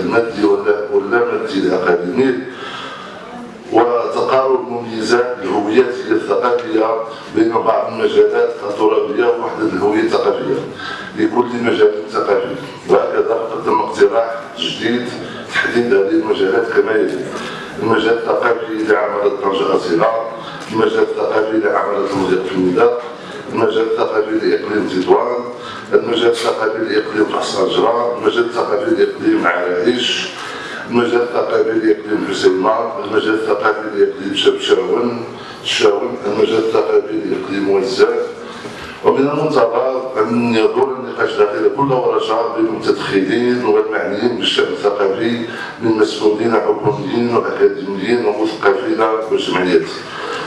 المادي ولا مادي لأقاليمه وتقارب مميزات الهويات الثقافية بين بعض المجالات الترابية ووحدة الهوية الثقافية. لكل مجال ثقافي. وهكذا قدم اقتراح جديد تحديد هذه المجالات كما يلي. المجال الثقافي لعمل طنجة أصيلة المجال الثقافي لعمل المضيق في النداء. المجال الثقافي لإقليم تطوان المجال الثقافي لإقليم حصان جران المجال الثقافي لإقليم عرايش المجال الثقافي لإقليم حسيمة المجال الثقافي لإقليم شبشاون الشاون المجال الثقافي لإقليم وزان ومن المنتظر أن يدور النقاش داخل كل ورشة بين المتدخلين والمعنيين بالشأن الثقافي من مسؤولين حكوميين وأكاديميين ومثقفين وجمعيات.